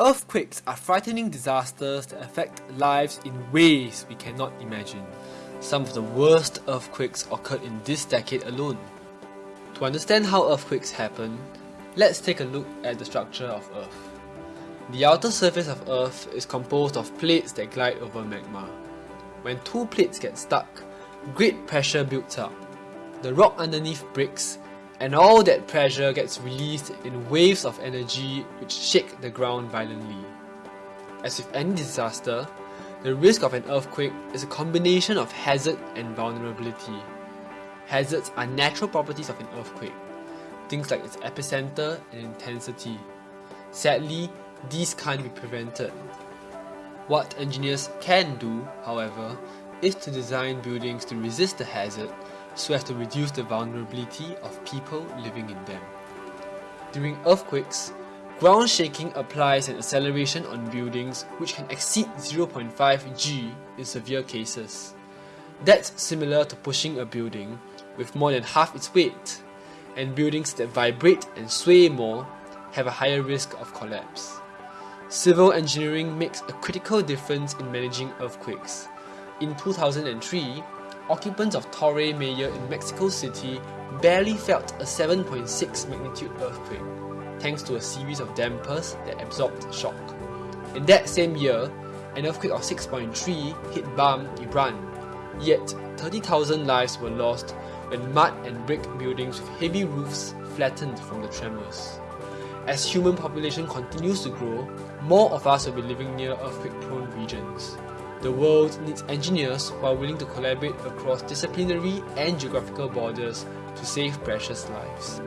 Earthquakes are frightening disasters that affect lives in ways we cannot imagine. Some of the worst earthquakes occurred in this decade alone. To understand how earthquakes happen, let's take a look at the structure of Earth. The outer surface of Earth is composed of plates that glide over magma. When two plates get stuck, great pressure builds up. The rock underneath breaks and all that pressure gets released in waves of energy which shake the ground violently. As with any disaster, the risk of an earthquake is a combination of hazard and vulnerability. Hazards are natural properties of an earthquake, things like its epicenter and intensity. Sadly, these can't be prevented. What engineers can do, however, is to design buildings to resist the hazard so as to reduce the vulnerability of people living in them. During earthquakes, ground shaking applies an acceleration on buildings which can exceed 0.5 g in severe cases. That's similar to pushing a building with more than half its weight, and buildings that vibrate and sway more have a higher risk of collapse. Civil engineering makes a critical difference in managing earthquakes. In 2003, occupants of Torre Mayor in Mexico City barely felt a 7.6 magnitude earthquake, thanks to a series of dampers that absorbed shock. In that same year, an earthquake of 6.3 hit Bam, Iran, yet 30,000 lives were lost when mud and brick buildings with heavy roofs flattened from the tremors. As human population continues to grow, more of us will be living near earthquake-prone regions. The world needs engineers who are willing to collaborate across disciplinary and geographical borders to save precious lives.